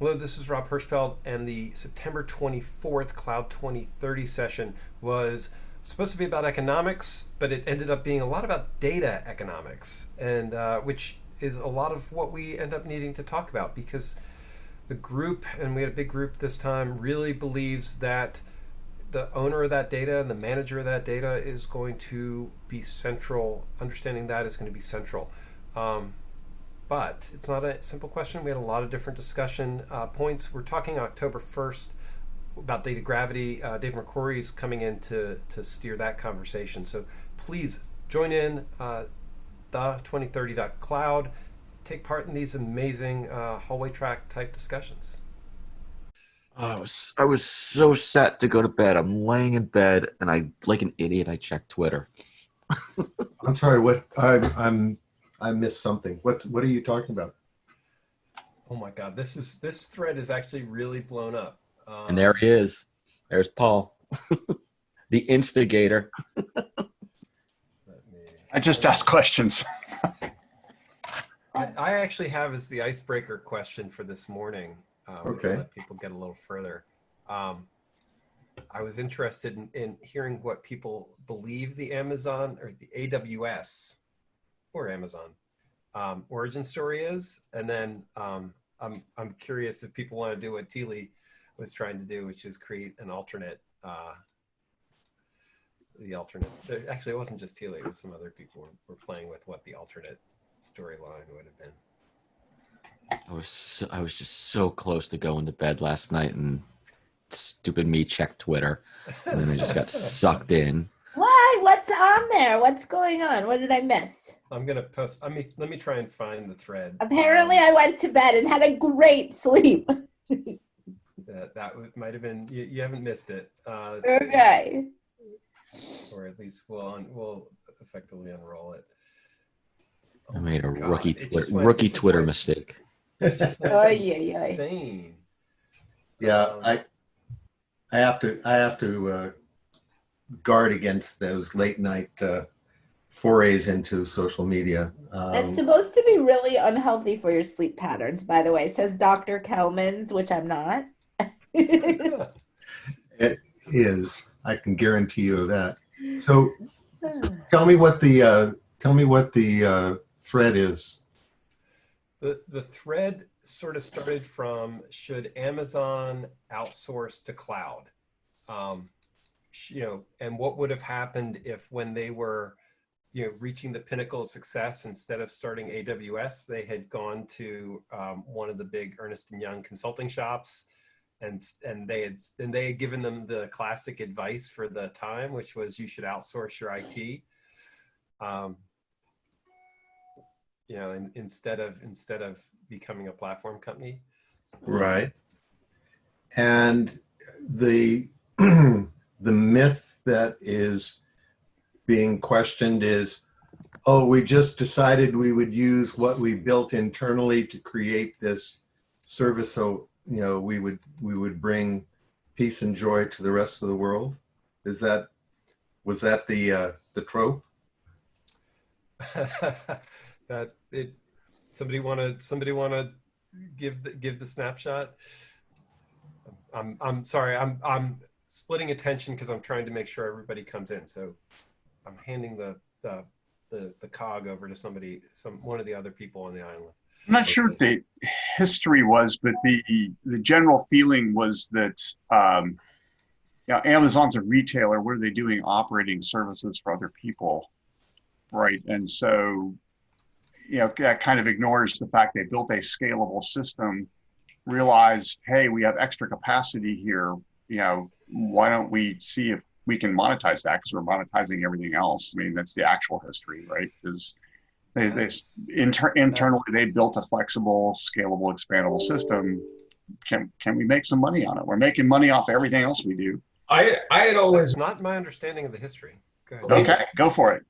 Hello, this is Rob Hirschfeld, and the September 24th Cloud 2030 session was supposed to be about economics, but it ended up being a lot about data economics, and uh, which is a lot of what we end up needing to talk about because the group, and we had a big group this time, really believes that the owner of that data and the manager of that data is going to be central. Understanding that is going to be central. Um, but it's not a simple question. We had a lot of different discussion uh, points. We're talking October 1st about data gravity. Uh, Dave McCrory is coming in to, to steer that conversation. So please join in uh, the 2030.cloud. Take part in these amazing uh, hallway track type discussions. I was I was so set to go to bed. I'm laying in bed and I like an idiot I checked Twitter. I'm sorry, what I I'm I missed something. What what are you talking about? Oh my God, this is this thread is actually really blown up. Um, and there he is. There's Paul, the instigator. I just ask questions. I, I, actually have as the icebreaker question for this morning. Um, okay. Let people get a little further. Um, I was interested in, in hearing what people believe the Amazon or the AWS or Amazon um, origin story is. And then um, I'm, I'm curious if people want to do what Thile was trying to do, which is create an alternate, uh, the alternate, actually it wasn't just Thile, it was some other people were, were playing with what the alternate storyline would have been. I was so, I was just so close to going to bed last night and stupid me checked Twitter and then I just got sucked in. Why? What's on there? What's going on? What did I miss? I'm gonna post. Let me let me try and find the thread. Apparently, um, I went to bed and had a great sleep. that that might have been. You, you, haven't missed it. Uh, okay. Or at least we'll we'll effectively unroll it. Oh I made a God. rookie twi went, rookie Twitter went, mistake. oh yeah, insane. Yeah, um, I I have to I have to uh, guard against those late night. Uh, forays into social media. Um, it's supposed to be really unhealthy for your sleep patterns, by the way, says Dr. Kelmans, which I'm not. it is. I can guarantee you that. So tell me what the uh, tell me what the uh, thread is. The the thread sort of started from should Amazon outsource to cloud? Um, you know, and what would have happened if when they were you know, reaching the pinnacle of success, instead of starting AWS, they had gone to um, one of the big Ernst and Young consulting shops, and and they had and they had given them the classic advice for the time, which was you should outsource your IT. Um, you know, in, instead of instead of becoming a platform company. Right. And the the myth that is being questioned is, oh, we just decided we would use what we built internally to create this service. So, you know, we would, we would bring peace and joy to the rest of the world. Is that, was that the, uh, the trope? that it, somebody want to, somebody want to give the, give the snapshot? I'm, I'm sorry, I'm, I'm splitting attention because I'm trying to make sure everybody comes in. So I'm handing the, the, the, the cog over to somebody, some, one of the other people on the island. I'm not sure what the history was, but the, the general feeling was that, um, yeah, Amazon's a retailer. What are they doing? Operating services for other people, right? And so, you know, that kind of ignores the fact they built a scalable system, realized, hey, we have extra capacity here. You know, why don't we see if we can monetize that because we're monetizing everything else. I mean, that's the actual history, right? Because they, they inter, internally they built a flexible, scalable, expandable system. Can can we make some money on it? We're making money off everything else we do. I I had always that's not my understanding of the history. Go okay, go for it.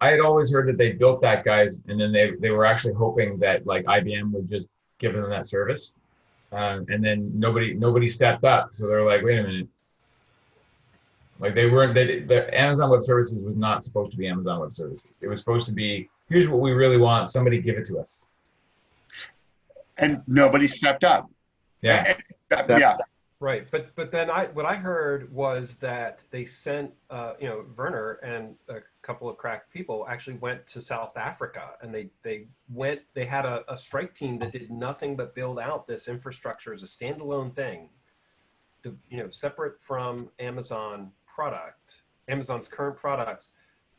I had always heard that they built that guys, and then they they were actually hoping that like IBM would just give them that service, um, and then nobody nobody stepped up. So they're like, wait a minute, like they weren't, they, the Amazon Web Services was not supposed to be Amazon Web Services. It was supposed to be, here's what we really want, somebody give it to us. And nobody stepped up. Yeah. Uh, That- yeah, Right, but but then I what I heard was that they sent uh, you know Werner and a couple of crack people actually went to South Africa and they they went they had a, a strike team that did nothing but build out this infrastructure as a standalone thing, to, you know, separate from Amazon product, Amazon's current products,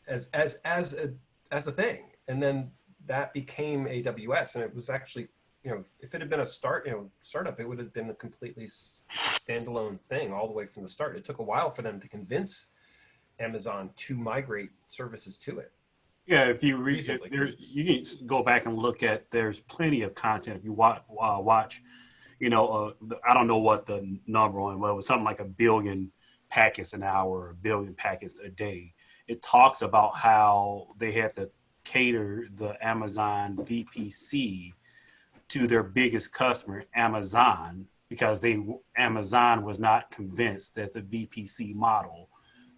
as as as a as a thing, and then that became AWS, and it was actually you know, if it had been a start, you know, startup, it would have been a completely standalone thing all the way from the start. It took a while for them to convince Amazon to migrate services to it. Yeah, if you read, Reasonably there's you can go back and look at. There's plenty of content if you watch. Uh, watch, you know, uh, I don't know what the number on, but it was something like a billion packets an hour, a billion packets a day. It talks about how they had to cater the Amazon VPC to their biggest customer, Amazon, because they Amazon was not convinced that the VPC model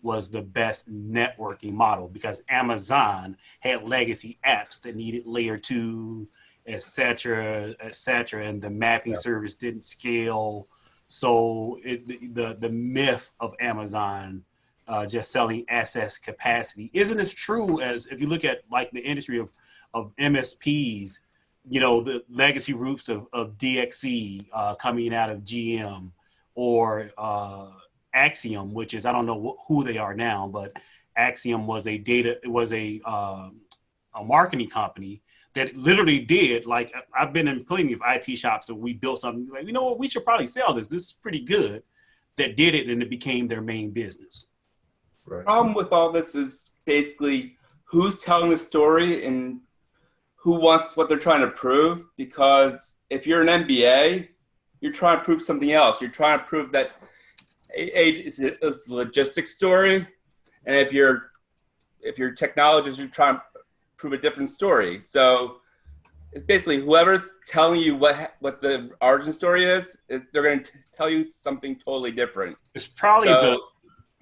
was the best networking model because Amazon had legacy apps that needed layer two, et cetera, et cetera, and the mapping service didn't scale. So it, the, the myth of Amazon uh, just selling access capacity isn't as true as if you look at like the industry of of MSPs. You know the legacy roots of, of DXC uh, coming out of GM or uh, Acxiom, which is I don't know wh- who they are now, but Acxiom was a data it was a um, a marketing company that literally did like I- I've been in plenty of IT shops that we built something like you know what we should probably sell this this is pretty good that did it and it became their main business. Right. problem with all this is basically who's telling the story and who wants what they're trying to prove. Because if you're an MBA, you're trying to prove something else. You're trying to prove that a, a, it's, a, it's a logistics story, and if you're if you're technologist, you're trying to prove a different story. So it's basically whoever's telling you what what the origin story is, it, they're going to tell you something totally different. It's probably the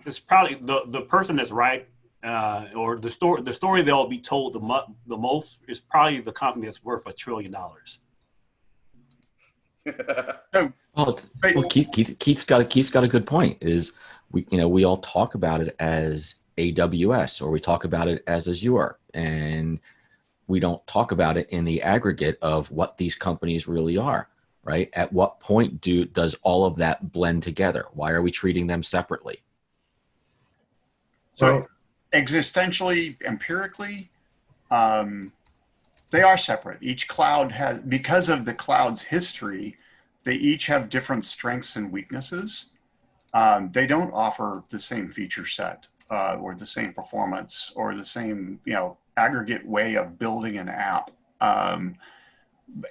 it's probably the the person that's right uh, or the story the story they'll be told the mo- the most is probably the company that's worth a trillion dollars. Well, well Keith, Keith, Keith's got a, Keith's got a good point. Is we you know we all talk about it as AWS or we talk about it as Azure, and we don't talk about it in the aggregate of what these companies really are. Right? At what point do does all of that blend together? Why are we treating them separately? So existentially, empirically, um, they are separate. Each cloud has, because of the cloud's history, they each have different strengths and weaknesses. Um, they don't offer the same feature set uh, or the same performance or the same, you know, aggregate way of building an app. Um,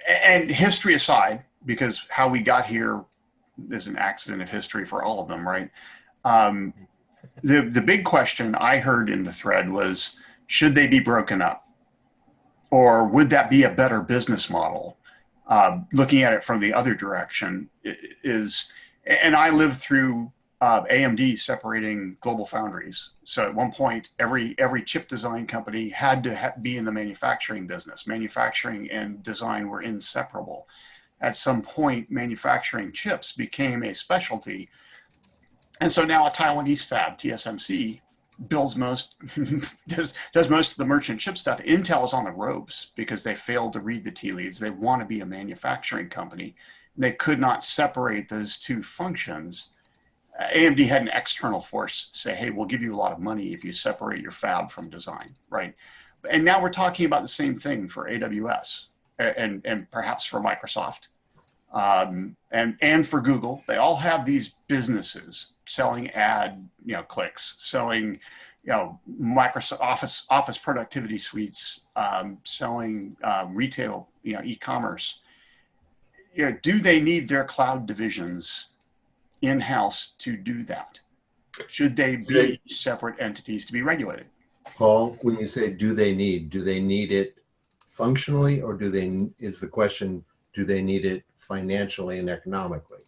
and history aside, because how we got here is an accident of history for all of them, right? Um, the the big question I heard in the thread was should they be broken up or would that be a better business model uh, looking at it from the other direction is and I lived through uh, AMD separating GlobalFoundries so at one point every every chip design company had to ha- be in the manufacturing business manufacturing and design were inseparable at some point manufacturing chips became a specialty and so now a Taiwanese fab, TSMC, builds most does does most of the merchant chip stuff. Intel is on the ropes because they failed to read the tea leaves. They want to be a manufacturing company. They could not separate those two functions. Uh, AMD had an external force say, "Hey, we'll give you a lot of money if you separate your fab from design." Right? And now we're talking about the same thing for AWS and and perhaps for Microsoft um, and and for Google, they all have these businesses selling ad you know clicks, selling you know Microsoft Office Office productivity suites, um, selling um, retail you know e-commerce. You know, do they need their cloud divisions in house to do that? Should they be They- separate entities to be regulated? Paul, when you say do they need, do they need it functionally or do they, is the question, do they need it financially and economically?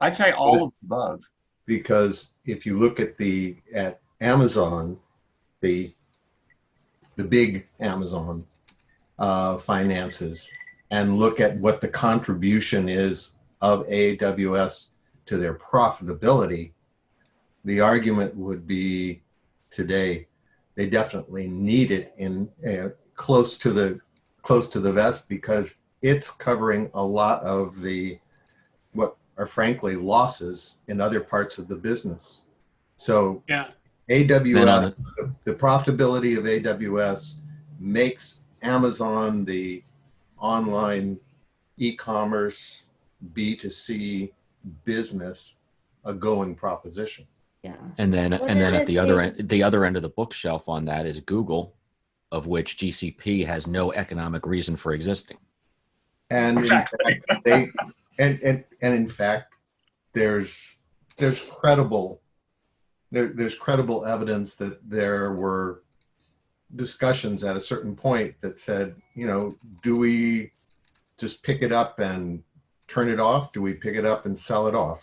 I'd say all of the above. Because if you look at the, at Amazon, the, the big Amazon uh, finances and look at what the contribution is of AWS to their profitability, the argument would be today they definitely need it in uh, close to the close to the vest because it's covering a lot of the what are frankly losses in other parts of the business. So Yeah. AWS, the, the profitability of AWS makes Amazon the online e-commerce B2C business a going proposition. Yeah. And then Well, and then then at the other it- end the other end of the bookshelf on that is Google, of which GCP has no economic reason for existing. And in Exactly. fact, they and, and and in fact, there's there's credible there, there's credible evidence that there were discussions at a certain point that said, you know, do we just pick it up and turn it off? Do we pick it up and sell it off?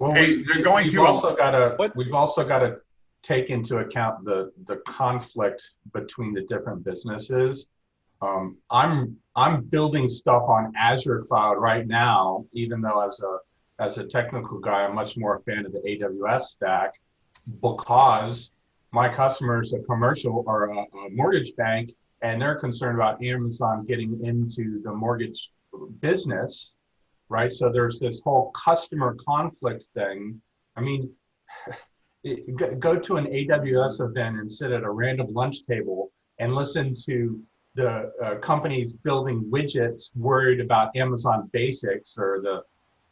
Well, Hey, we, they're going we've through a- also got to we've also got to take into account the the conflict between the different businesses. Um, I'm I'm building stuff on Azure cloud right now, even though as a as a technical guy, I'm much more a fan of the AWS stack because my customers, a commercial or a, a mortgage bank, and they're concerned about Amazon getting into the mortgage business right? So there's this whole customer conflict thing. I mean, it- go- go to an AWS event and sit at a random lunch table and listen to the uh, companies building widgets worried about Amazon Basics or the,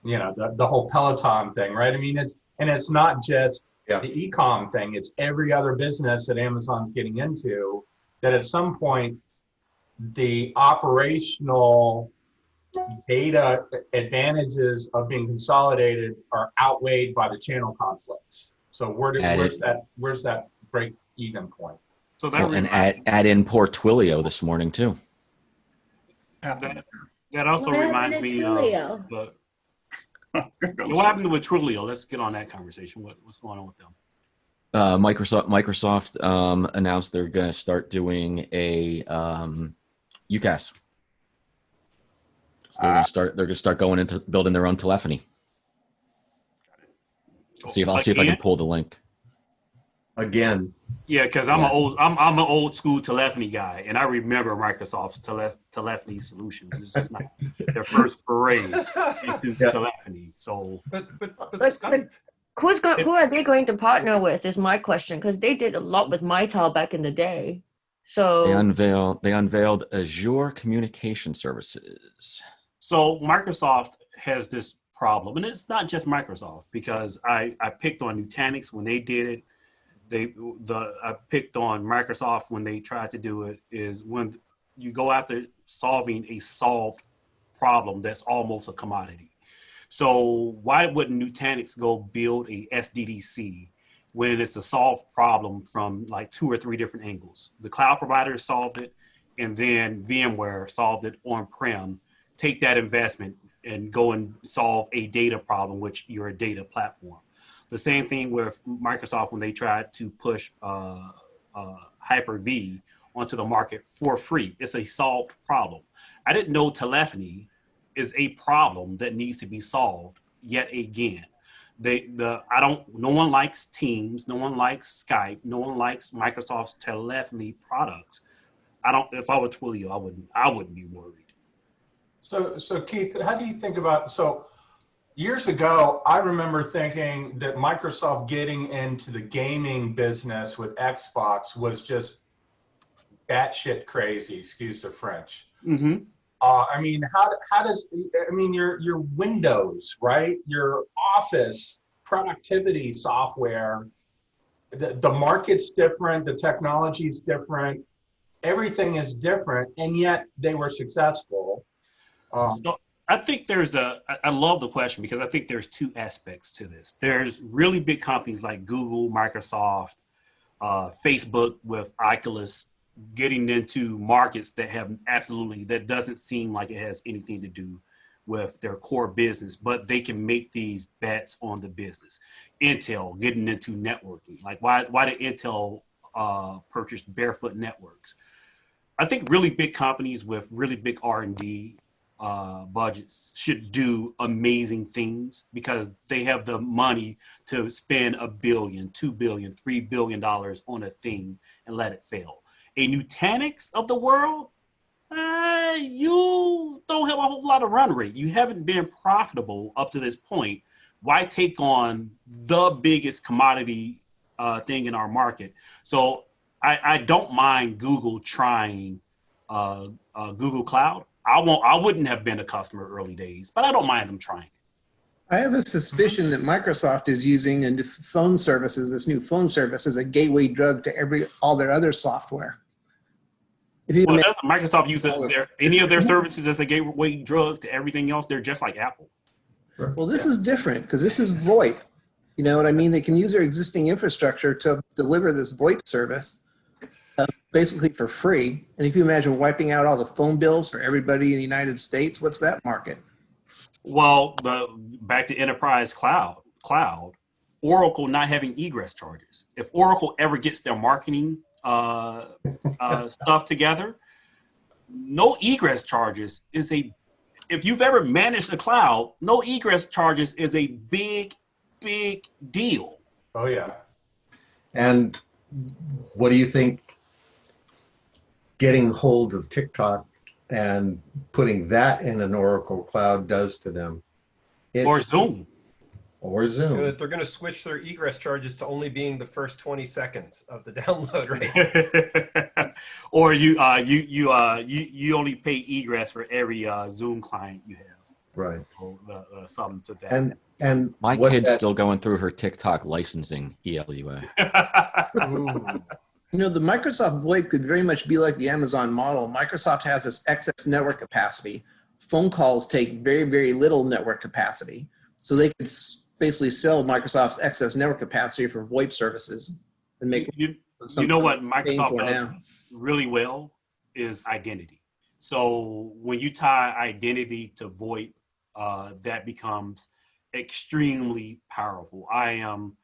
you know, the, the whole Peloton thing, right? I mean, it's and it's not just Yeah. the e-com thing; it's every other business that Amazon's getting into. That at some point, the operational data advantages of being consolidated are outweighed by the channel conflicts. So where did, Added- where's that where's that break even point? So that Well, and reminds- add add in poor Twilio this morning too. that, that also What reminds me of the, what happened with Twilio? Let's get on that conversation. What, what's going on with them? Uh, Microsoft Microsoft um, announced they're going to start doing a um, UCaaS. So they're going to start. They're going to start going into building their own telephony. See if I'll see if I can pull the link. Again, Yeah, because I'm Yeah. an old I'm I'm an old school telephony guy, and I remember Microsoft's tele, telephony solutions. It's just not their first foray into Yeah. telephony. So But but but, But- Scott, but- Who's go- If- who are they going to partner with? Is my question because they did a lot with Mitel back in the day. So They unveiled they unveiled Azure Communication Services. So Microsoft has this problem, and it's not just Microsoft because I, I picked on Nutanix when they did it. They the I picked on Microsoft when they tried to do it. Is when you go after solving a solved problem that's almost a commodity. So why wouldn't Nutanix go build a SDDC when it's a solved problem from like two or three different angles? The cloud provider solved it, and then VMware solved it on-prem take that investment and go and solve a data problem, which you're a data platform. The same thing with Microsoft when they tried to push uh, uh, Hyper-V onto the market for free. It's a solved problem. I didn't know telephony is a problem that needs to be solved yet again. They, the, I don't, no one likes Teams, no one likes Skype, no one likes Microsoft's telephony products. I don't, if I were Twilio, I wouldn't, I wouldn't be worried. So so Keith, how do you think about so years ago, I remember thinking that Microsoft getting into the gaming business with Xbox was just batshit crazy, excuse the French. Mm-hmm. Uh, I mean, how, how does, I mean, your, your Windows, right? Your Office productivity software, the, the market's different, the technology's different, everything is different, and yet they were successful. Um, So I think there's a, I love the question because I think there's two aspects to this. There's really big companies like Google, Microsoft, uh, Facebook with Oculus getting into markets that have absolutely, that doesn't seem like it has anything to do with their core business, but they can make these bets on the business. Intel getting into networking. Like why, why did Intel uh, purchase Barefoot Networks? I think really big companies with really big R&D uh, budgets should do amazing things because they have the money to spend a billion, two billion, three billion dollars on a thing and let it fail. A Nutanix of the world, uh, you don't have a whole lot of run rate. You haven't been profitable up to this point. Why take on the biggest commodity uh, thing in our market? So I, I don't mind Google trying uh, uh, Google Cloud. I won't. I wouldn't have been a customer early days, but I don't mind them trying. I have a suspicion that Microsoft is using and phone services, this new phone service, as a gateway drug to every all their other software. If you Well, Microsoft use it- their, any of their services as a gateway drug to everything else? They're just like Apple. well, this is different because this is VoIP. You know what I mean? They can use their existing infrastructure to deliver this VoIP service, uh, basically for free. And if you imagine wiping out all the phone bills for everybody in the United States, what's that market? Well, the back to enterprise cloud, cloud, Oracle not having egress charges. If Oracle ever gets their marketing uh, uh, stuff together, no egress charges is a. If you've ever managed a cloud, no egress charges is a big, big deal. Oh yeah. And what do you think getting hold of TikTok and putting that in an Oracle cloud does to them? Or Zoom. Or Zoom. Good. They're going to switch their egress charges to only being the first 20 seconds of the download rate. or you uh you you uh you you only pay egress for every uh zoom client you have Right. or uh, uh, something to that And, and. My kid's that- still going through her TikTok licensing E ELUA. You know, the Microsoft VoIP could very much be like the Amazon model. Microsoft has this excess network capacity. Phone calls take very, very little network capacity. So they could basically sell Microsoft's excess network capacity for VoIP services and make you, you know what microsoft does now. really well is identity so when you tie identity to voip uh that becomes extremely powerful i am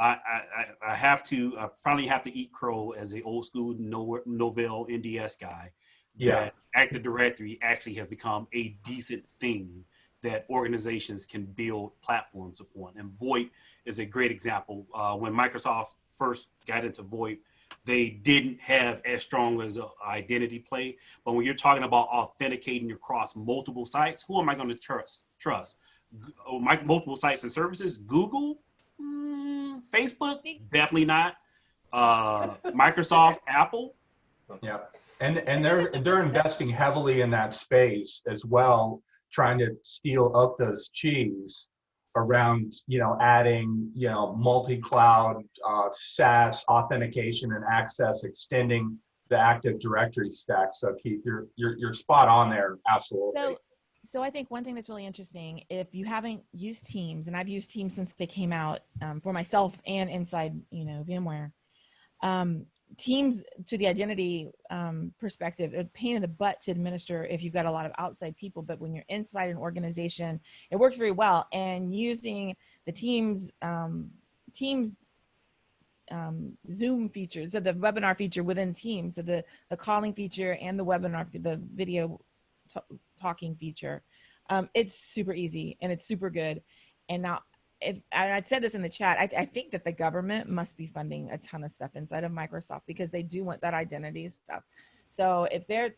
I, I, I- I have to I finally have to eat crow as a old school no, Novell NDS guy. Yeah. That Active Directory actually has become a decent thing that organizations can build platforms upon. And VoIP is a great example. Uh, when Microsoft first got into VoIP, they didn't have as strong as an identity play. But when you're talking about authenticating across multiple sites, who am I going to trust? Trust oh, my, multiple sites and services. Google, Mm, Facebook, definitely not. Uh, Microsoft, Apple. Yeah, and and they're they're investing heavily in that space as well, trying to steal up those cheese around you know adding you know multi-cloud uh, SaaS authentication and access, extending the Active Directory stack. So Keith, you're you're you're spot on there, absolutely. So, so I think one thing that's really interesting, if you haven't used Teams, and I've used Teams since they came out um, for myself and inside, you know, VMware, um, Teams to the identity um, perspective, a pain in the butt to administer if you've got a lot of outside people. But when you're inside an organization, it works very well. And using the Teams um, Teams um, Zoom features, so the webinar feature within Teams, so the the calling feature and the webinar, the video talking feature. Um, it's super easy and it's super good. And now, if and I said this in the chat, I, I think that the government must be funding a ton of stuff inside of Microsoft because they do want that identity stuff. So if they're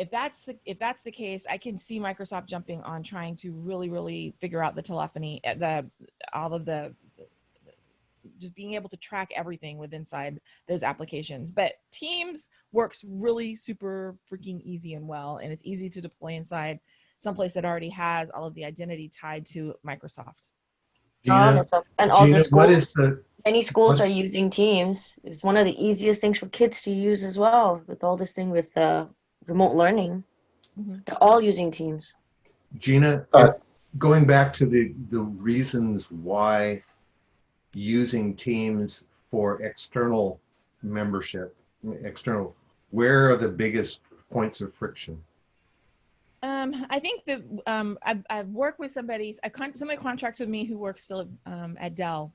if that's the if that's the case, I can see Microsoft jumping on trying to really really figure out the telephony, uh, the all of the just being able to track everything with inside those applications. But Teams works really super freaking easy and well, and it's easy to deploy inside someplace that already has all of the identity tied to Microsoft. Um, Gina, it's a- and all the Gina, what schools, is the, many schools what- are using Teams. It's one of the easiest things for kids to use as well with all this thing with uh, remote learning. Mhm. They're all using Teams. Gina, Uh, going back to the, the reasons why using Teams for external membership, external, where are the biggest points of friction? Um, I think that um, I've, I've worked with somebody, I con- somebody contracts with me who works still um, at Dell.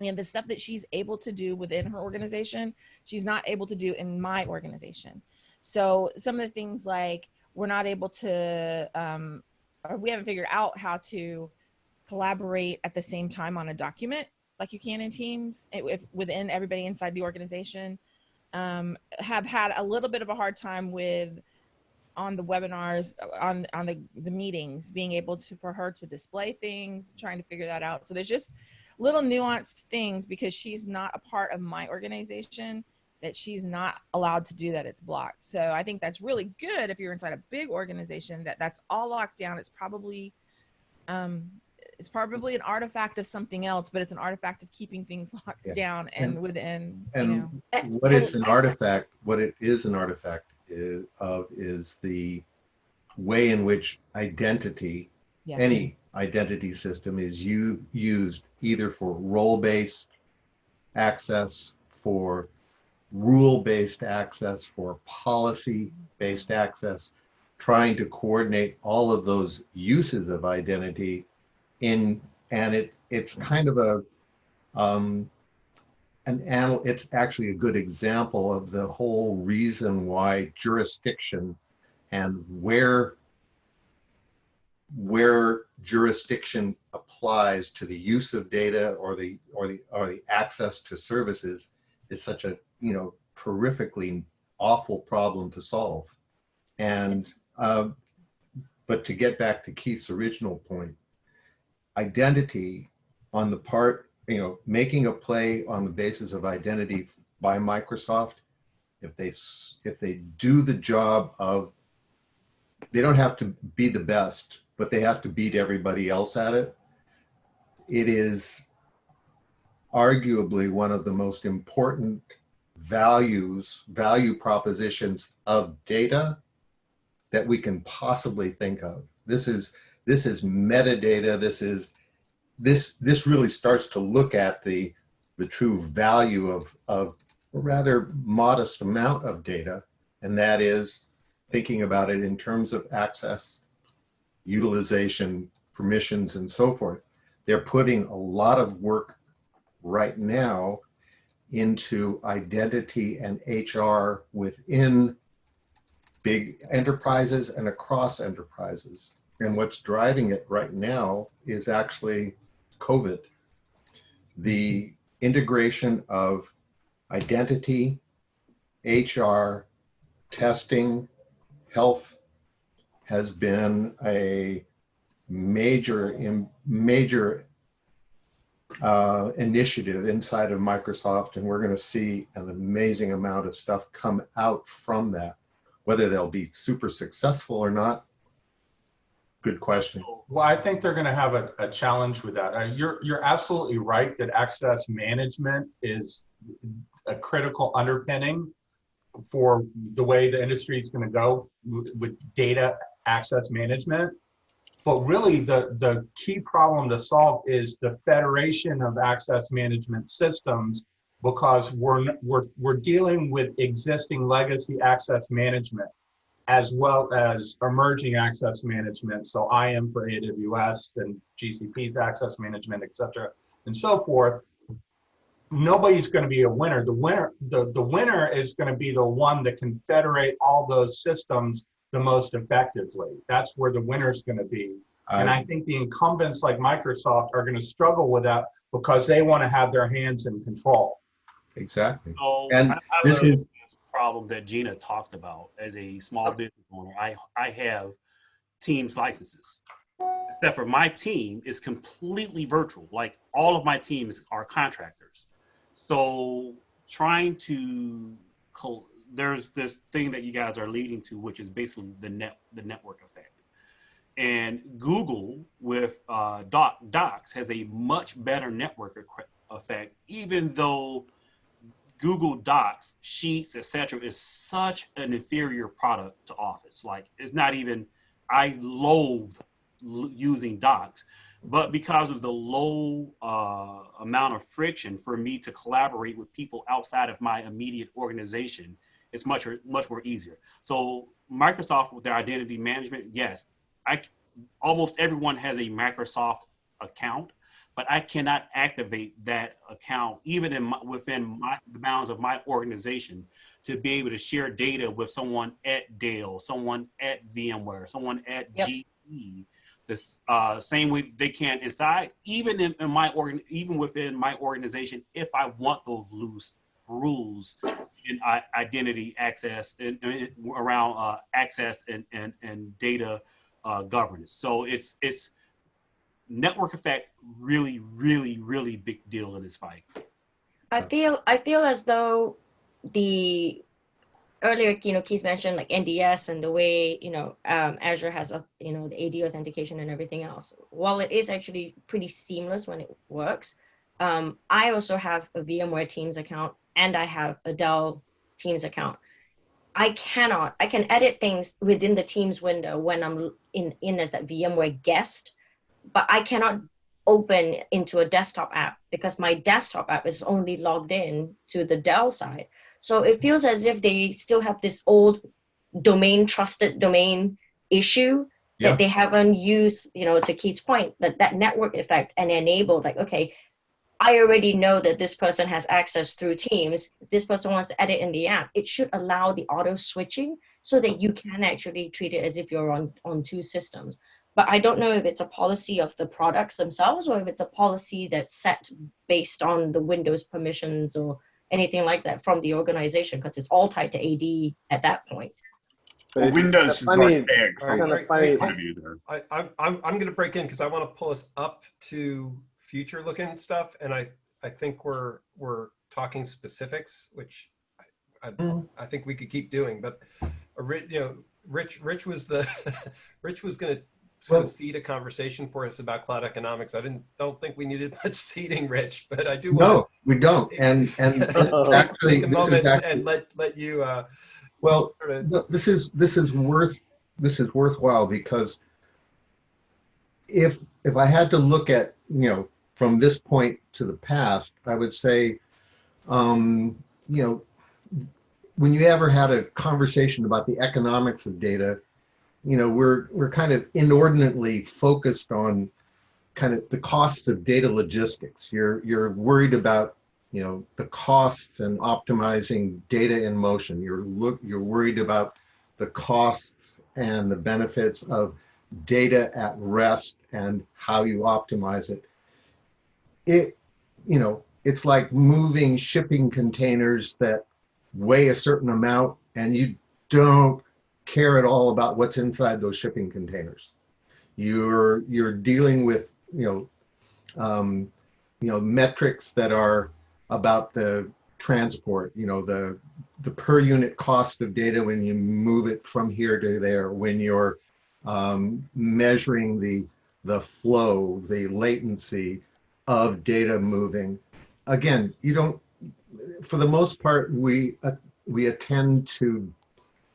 And the stuff that she's able to do within her organization, she's not able to do in my organization. So some of the things like we're not able to, um, or we haven't figured out how to collaborate at the same time on a document like you can in Teams eh, if, within everybody inside the organization. Um, have had a little bit of a hard time with on the webinars on on the the meetings being able to for her to display things trying to figure that out so there's just little nuanced things because she's not a part of my organization that she's not allowed to do that it's blocked so i think that's really good if you're inside a big organization that that's all locked down it's probably um it's probably an artifact of something else but it's an artifact of keeping things locked Yeah. down and, And- within And you know what it's an artifact, what it is an artifact is, of is the way in which identity, yeah any identity system is you, used either for role-based access, for rule-based access, for policy-based access, trying to coordinate all of those uses of identity in, and it, it's kind of a, um, an anal, it's actually a good example of the whole reason why jurisdiction and where where jurisdiction applies to the use of data or the or the or the access to services is such a you know terrifically awful problem to solve. And um, but to get back to keith's original point identity on the part you know making a play on the basis of identity by microsoft if they if they do the job of they don't have to be the best but they have to beat everybody else at it. It is arguably one of the most important values value propositions of data that we can possibly think of. This is this is metadata this is this this really starts to look at the the true value of of a rather modest amount of data and that is thinking about it in terms of access utilization permissions and so forth. They're putting a lot of work right now into identity and hr within big enterprises and across enterprises and what's driving it right now is actually COVID. The integration of identity, HR, testing, health has been a major, major uh, initiative inside of Microsoft, and we're going to see an amazing amount of stuff come out from that. Whether they'll be super successful or not, good question. Well, I think they're going to have a, a challenge with that. Uh, you're you're absolutely right that access management is a critical underpinning for the way the industry is going to go with data access management. But really, the the key problem to solve is the federation of access management systems, because we're we're we're dealing with existing legacy access management as well as emerging access management. So IAM for AWS and GCP's access management, et cetera, and so forth. Nobody's going to be a winner. The winner, the, the winner is going to be the one that can federate all those systems the most effectively. That's where the winner's going to be. Uh, and I think the incumbents like Microsoft are going to struggle with that because they want to have their hands in control. Exactly. So And I, I this is- into this problem that Gina talked about as a small business owner. I I have Teams licenses, except for my team is completely virtual. Like all of my teams are contractors. So trying to there's this thing that you guys are leading to, which is basically the net the network effect. And Google with uh, Doc, Docs has a much better network effect, even though Google Docs, Sheets, etc., is such an inferior product to Office. Like it's not even. I loathe using Docs, but because of the low uh, amount of friction for me to collaborate with people outside of my immediate organization, it's much much more easier. So Microsoft with their identity management, yes, I almost everyone has a Microsoft account, but I cannot activate that account even in my, within my, the bounds of my organization to be able to share data with someone at Dell, someone at VMware, someone at Yep. GE. The uh, same way they can inside, even in, in my organ, even within my organization, if I want those loose rules in I- identity access and, and around uh, access and, and, and data uh, governance. So it's it's network effect really, really, really big deal in this fight. I feel I feel as though the earlier you know Keith mentioned like NDS and the way you know um, Azure has a you know the AD authentication and everything else. While it is actually pretty seamless when it works, um, I also have a VMware Teams account and I have a Dell Teams account. I cannot I can edit things within the Teams window when I'm in in as that VMware guest, but I cannot open into a desktop app because my desktop app is only logged in to the Dell side. So it feels as if they still have this old domain trusted domain issue Yeah. that they haven't used, you know, to Keith's point, that that network effect and enable like, okay, I already know that this person has access through Teams. If this person wants to edit in the app, it should allow the auto switching so that you can actually treat it as if you're on, on two systems but I don't know if it's a policy of the products themselves or if it's a policy that's set based on the Windows permissions or anything like that from the organization because it's all tied to AD at that point. Well, Windows funny- archaic All from right, right, right. point of. I, I'm, I'm, I'm going to break in because I want to pull us up to future looking stuff. And I, I think we're, we're talking specifics, which I, I, Mhm. I think we could keep doing, but uh, you know, Rich, Rich was the, Rich was going to sort of Well- seed a conversation for us about cloud economics. I didn't, don't think we needed much seeding, Rich, but I do No, we don't. And, and actually, take a this is moment actually, and let, let you, uh, well, sort of, No, this is this is worth this is worthwhile because if if I had to look at you know from this point to the past, I would say, um, you know, when you ever had a conversation about the economics of data, you know, we're we're kind of inordinately focused on kind of the costs of data logistics. You're you're worried about you know the costs and optimizing data in motion. You're look you're worried about the costs and the benefits of data at rest and how you optimize it. It you know it's like moving shipping containers that weigh a certain amount and you don't care at all about what's inside those shipping containers. You're you're dealing with you know um, you know metrics that are about the transport. You know the the per unit cost of data when you move it from here to there. When you're um, measuring the the flow, the latency of data moving. Again, you don't. For the most part, we uh, we attend to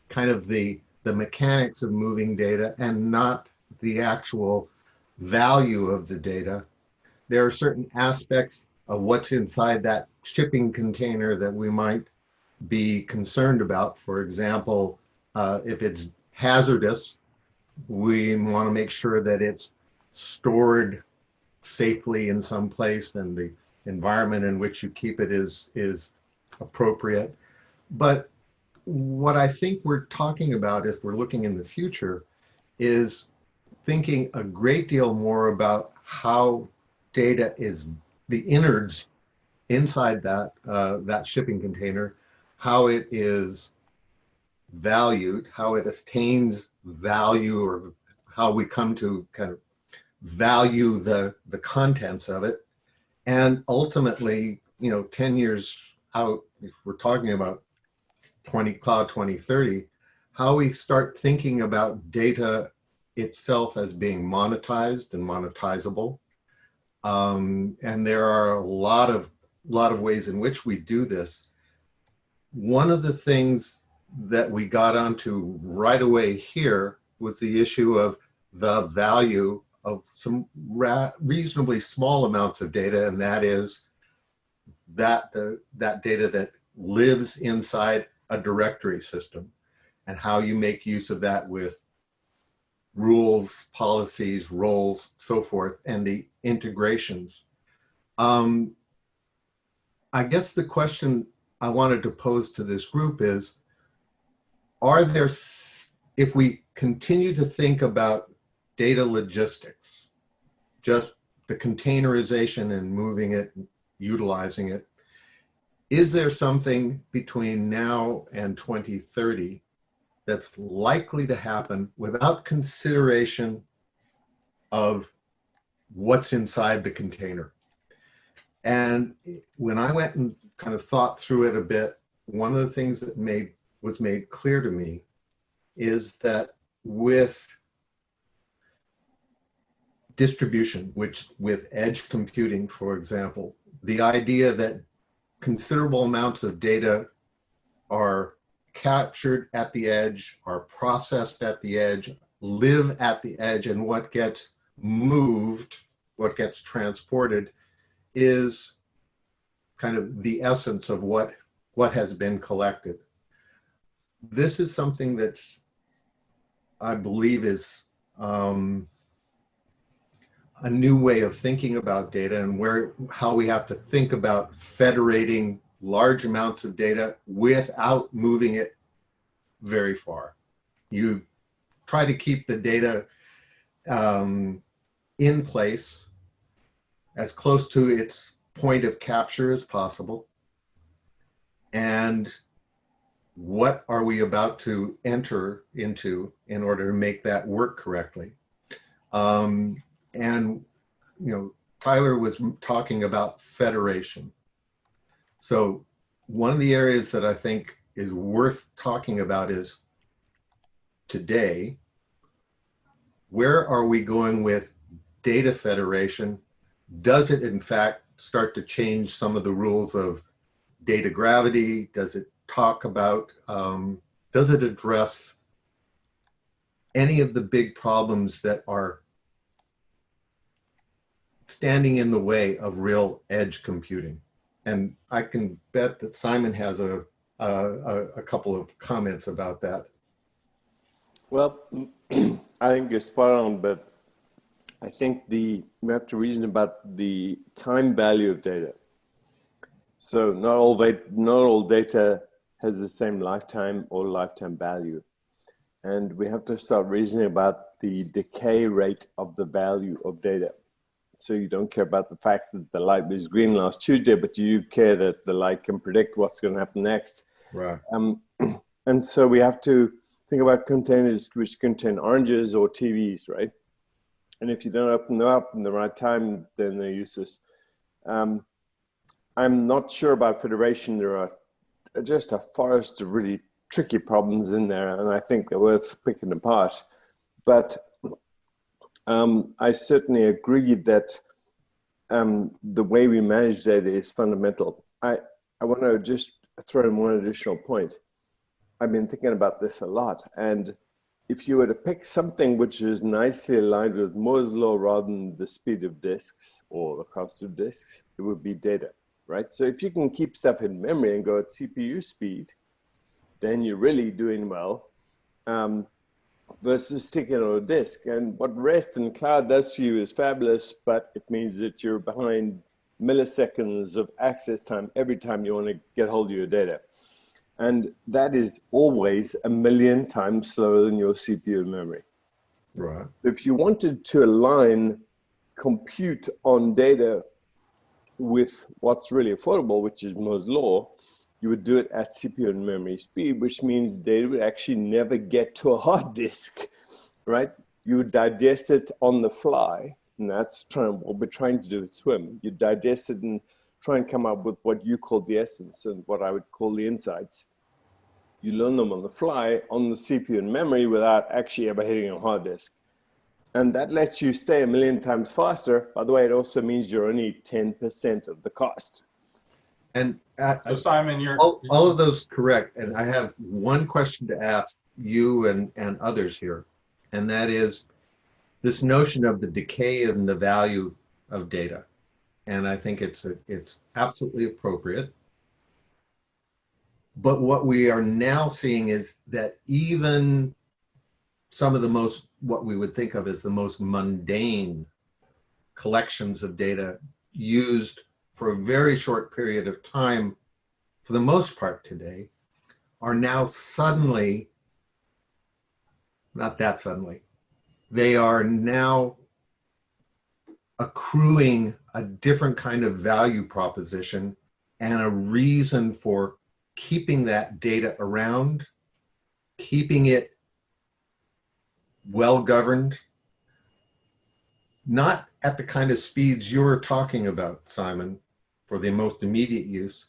kind of the the mechanics of moving data and not the actual value of the data. There are certain aspects of what's inside that shipping container that we might be concerned about. For example, uh, if it's hazardous, we want to make sure that it's stored safely in some place and the environment in which you keep it is is appropriate. But what I think we're talking about if we're looking in the future is thinking a great deal more about how data is the innards inside that uh, that shipping container, how it is valued, how it attains value, or how we come to kind of value the the contents of it, and ultimately, you know, ten years out, if we're talking about 20 cloud 2030, how we start thinking about data itself as being monetized and monetizable. Um, and there are a lot of lot of ways in which we do this. One of the things that we got onto right away here was the issue of the value of some reasonably small amounts of data, and that is that the that data that lives inside a directory system and how you make use of that with rules, policies, roles, so forth, and the integrations. Um, I guess the question I wanted to pose to this group is, are there, if we continue to think about data logistics, just the containerization and moving it, utilizing it, is there something between now and 2030 that's likely to happen without consideration of what's inside the container? And when I went and kind of thought through it a bit, one of the things that made was made clear to me is that with distribution, which with edge computing, for example, the idea that considerable amounts of data are captured at the edge, are processed at the edge, live at the edge, and what gets moved, what gets transported is kind of the essence of what, what has been collected. This is something that's, I believe is um, a new way of thinking about data and where, how we have to think about federating large amounts of data without moving it very far. You try to keep the data um, in place as close to its point of capture as possible. And what are we about to enter into in order to make that work correctly? Um, and, you know, Tyler was talking about federation. So one of the areas that I think is worth talking about is today, where are we going with data federation? Does it in fact start to change some of the rules of data gravity? Does it talk about, um, does it address any of the big problems that are standing in the way of real edge computing? And I can bet that Simon has a, a, a- couple of comments about that. Well, I think you're spot on, but I think the we have to reason about the time value of data. So not all not all data has the same lifetime or lifetime value, and we have to start reasoning about the decay rate of the value of data. So you don't care about the fact that the light was green last Tuesday, but you care that the light can predict what's going to happen next. Right. Um, and so we have to think about containers which contain oranges or TVs, right? And if you don't open them up in the right time, then they're useless. Um, I'm not sure about federation. There are just a forest of really tricky problems in there, and I think they're worth picking apart. But um, I certainly agree that um, the way we manage data is fundamental. I, I want to just throw in one additional point. I've been thinking about this a lot, and if you were to pick something which is nicely aligned with Moore's law rather than the speed of disks or the cost of disks, it would be data, right? So if you can keep stuff in memory and go at CPU speed, then you're really doing well um, versus sticking on a disk. And what REST and cloud does for you is fabulous, but it means that you're behind milliseconds of access time every time you want to get hold of your data. And that is always a million times slower than your CPU memory. Right. If you wanted to align compute on data with what's really affordable, which is Moore's law, you would do it at CPU and memory speed, which means data would actually never get to a hard disk, right? You would digest it on the fly, and that's trying, what we're trying to do with Swim. You digest it and try and come up with what you call the essence and what I would call the insights. You learn them on the fly on the CPU and memory without actually ever hitting a hard disk. And that lets you stay a million times faster. By the way, it also means you're only 10% of the cost. And uh, So Simon, you're, all, all of those correct. And I have one question to ask you and, and others here. And that is this notion of the decay and the value of data. And I think it's, a, it's absolutely appropriate. But what we are now seeing is that even some of the most, what we would think of as the most mundane collections of data used for a very short period of time for the most part today, are now suddenly, not that suddenly, they are now accruing a different kind of value proposition and a reason for keeping that data around, keeping it well governed, not at the kind of speeds you're talking about, Simon, for the most immediate use,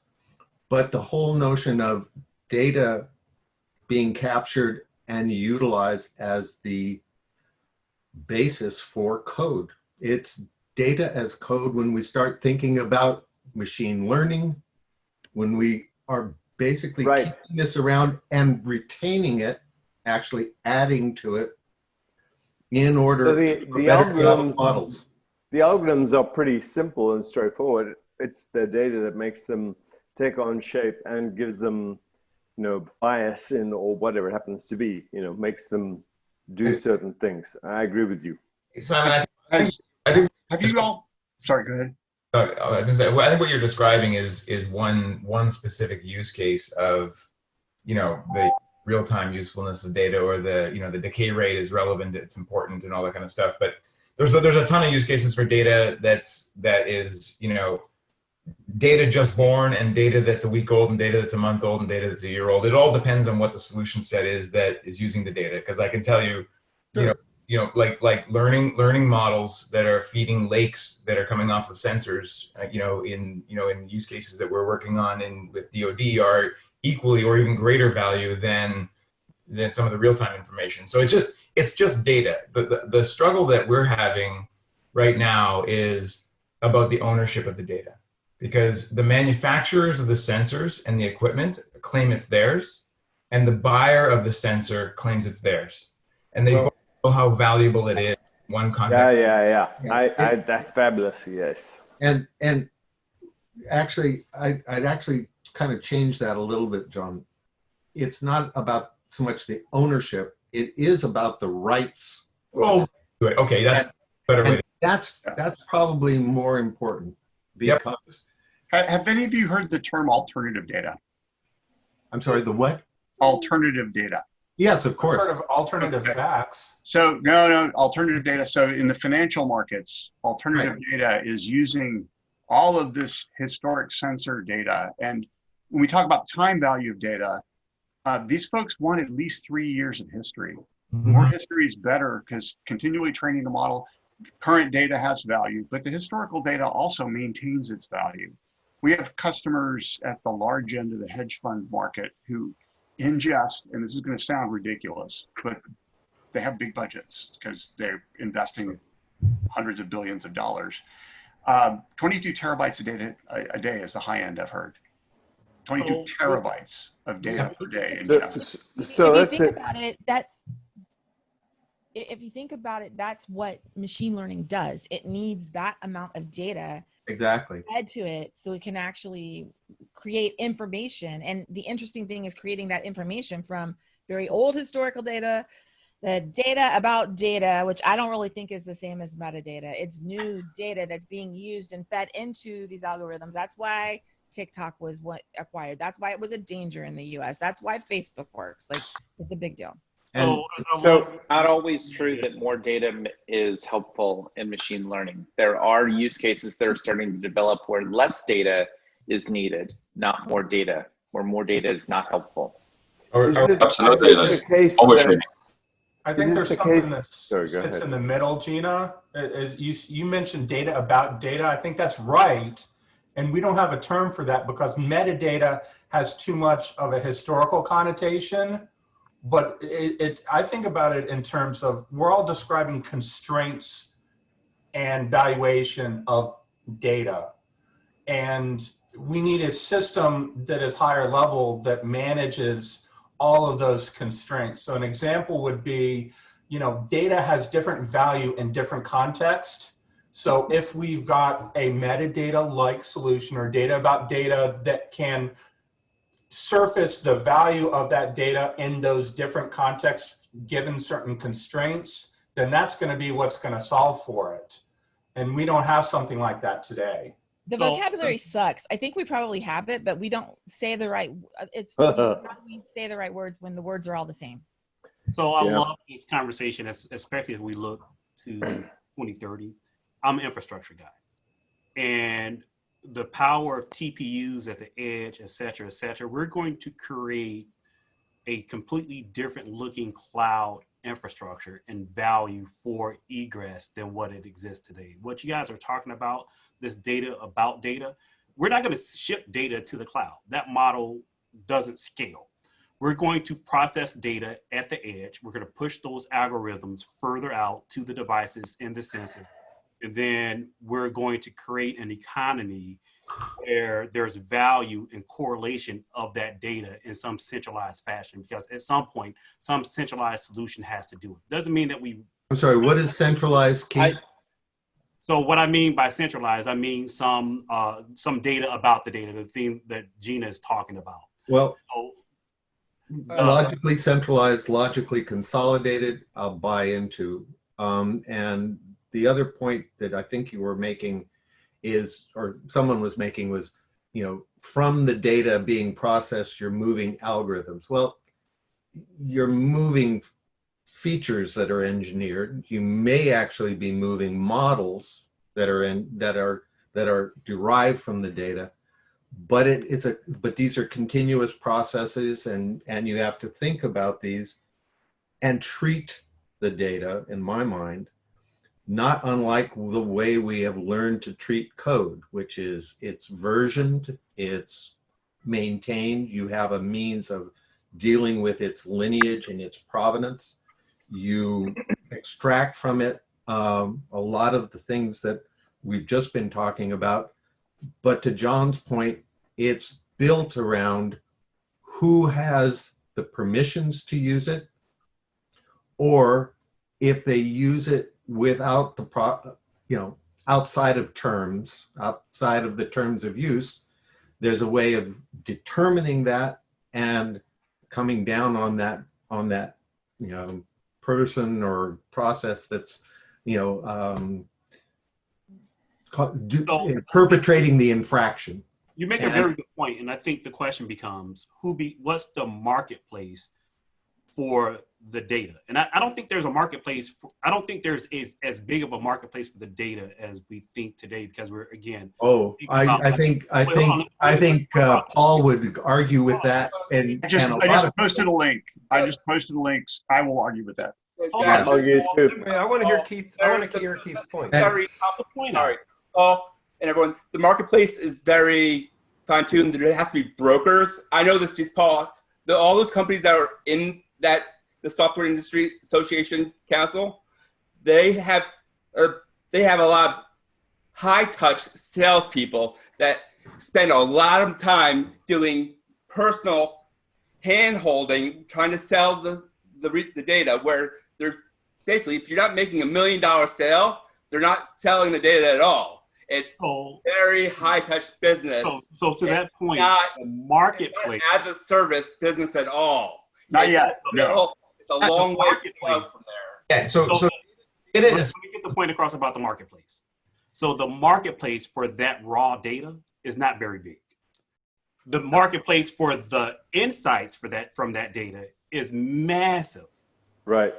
but the whole notion of data being captured and utilized as the basis for code. It's data as code when we start thinking about machine learning, when we are basically Right. keeping this around and retaining it, actually adding to it in order So the, to the algorithms, models. the algorithms are pretty simple and straightforward. It's the data that makes them take on shape and gives them, you know, bias in or whatever it happens to be. You know, makes them do certain things. I agree with you. Simon, I think, I think have you all, sorry, go ahead. I was gonna say, well, I think what you're describing is is one one specific use case of, you know, the real time usefulness of data or the you know the decay rate is relevant, it's important, and all that kind of stuff. But there's a, there's a ton of use cases for data that's that is you know data just born and data that's a week old and data that's a month old and data that's a year old. It all depends on what the solution set is that is using the data. Because I can tell you, you know, you know, like like learning learning models that are feeding lakes that are coming off of sensors, uh, you know, in you know in use cases that we're working on in with DoD are equally or even greater value than than some of the real time information. So it's just it's just data. The, the the struggle that we're having right now is about the ownership of the data because the manufacturers of the sensors and the equipment claim it's theirs and the buyer of the sensor claims it's theirs and they Well- both know how valuable it is one one Yeah, context yeah, yeah. I, I, that's fabulous. Yes. And and actually, I, I'd actually kind of change that a little bit, John. It's not about so much the ownership; it is about the rights. oh okay that's a better way that's that's probably more important because Ha- Have any of you heard the term alternative data? I'm sorry, the what? Alternative data. Yes, of course. Part of alternative Okay. facts. So no, no, alternative data. So in the financial markets, alternative data is using all of this historic sensor data. And when we talk about time value of data, uh, these folks want at least three years of history. More history is better because continually training the model, current data has value, but the historical data also maintains its value. We have customers at the large end of the hedge fund market who ingest, and this is going to sound ridiculous, but they have big budgets because they're investing hundreds of billions of dollars. Um, 22 terabytes of data a, a day is the high end I've heard. 22 Oh. terabytes of data per day. So, ingested. so if let's you think say, about it, that's if you think about it, that's what machine learning does. It needs that amount of data Exactly. fed to it so it can actually create information. And the interesting thing is creating that information from very old historical data, the data about data, which I don't really think is the same as metadata. It's new data that's being used and fed into these algorithms. That's why TikTok was what acquired. That's why it was a danger in the US. That's why Facebook works. Like it's a big deal. And So, uh, So not always true that more data is helpful in machine learning. There are use cases that are starting to develop where less data is needed, not more data, where more data is not helpful. or, is or- it, Absolutely, is it it is. the case Overtraining. that, I think there's the something case- that Sorry, sits ahead. in the middle, Gina. It- it- you, you mentioned data about data. I think that's right. And we don't have a term for that because metadata has too much of a historical connotation. But it, it, I think about it in terms of we're all describing constraints and valuation of data. And we need a system that is higher level that manages all of those constraints. So an example would be, you know, data has different value in different contexts. So if we've got a metadata like solution or data about data that can surface the value of that data in those different contexts given certain constraints, then that's going to be what's going to solve for it. And we don't have something like that today. The So- vocabulary sucks. I think we probably have it, but we don't say the right. uh, It's how do we say the right words when the words are all the same? So I Yeah. love this conversation, especially as we look to 2030. I'm an infrastructure guy, and the power of TPUs at the edge, et cetera, et cetera. We're going to create a completely different looking cloud infrastructure and value for egress than what it exists today. What you guys are talking about, this data about data, we're not going to ship data to the cloud. That model doesn't scale. We're going to process data at the edge. We're going to push those algorithms further out to the devices in the sensor. And then we're going to create an economy where there's value and correlation of that data in some centralized fashion because at some point some centralized solution has to do it doesn't mean that we I'm sorry, what is centralized, Keith? so what i mean by centralized i mean some uh some data about the data the thing that gina is talking about Well, so, logically centralized, logically consolidated, I'll buy into. Um, and the other point that I think you were making is, or someone was making was, you know, from the data being processed, you're moving algorithms. Well, you're moving features that are engineered. You may actually be moving models that are in that are that are derived from the data but it, it's a but these are continuous processes and and you have to think about these and treat the data in my mind not unlike the way we have learned to treat code which is it's versioned it's maintained. You have a means of dealing with its lineage and its provenance. You extract from it um, a lot of the things that we've just been talking about. But to John's point, it's built around who has the permissions to use it, or if they use it without the pro, you know, outside of terms, outside of the terms of use, there's a way of determining that and coming down on that on that you know person or process that's you know um, do, perpetrating the infraction. You make a very good point, and I think the question becomes who be what's the marketplace for the data? And I, I don't think there's a marketplace. For, I don't think there's as, as big of a marketplace for the data as we think today because we're again. Oh, I, I think I think on. I think uh, Paul would argue with that, and I just, and a I lot just of posted a link. I just posted links. I will argue with that. Hold Yeah. on. Argue too. Wait, I want to hear Keith. I want to hear Keith's point. Sorry, the point. sorry, Paul and everyone. The marketplace is very fine-tuned. There has to be brokers. I know this just Paul. The, all those companies that are in that the software industry association council, they have uh, they have a lot of high-touch salespeople that spend a lot of time doing personal hand-holding, trying to sell the the, re- the data. Where there's basically, if you're not making a million dollar sale, they're not selling the data at all. It's So, very high touch business. so, so to that point, not- marketplace. As a service business at all. Not yet, no. it's a long way marketplace. from there. Yeah, so, so it is. Let me get the point across about the marketplace. So the marketplace for that raw data is not very big. The marketplace for the insights for that from that data is massive. Right.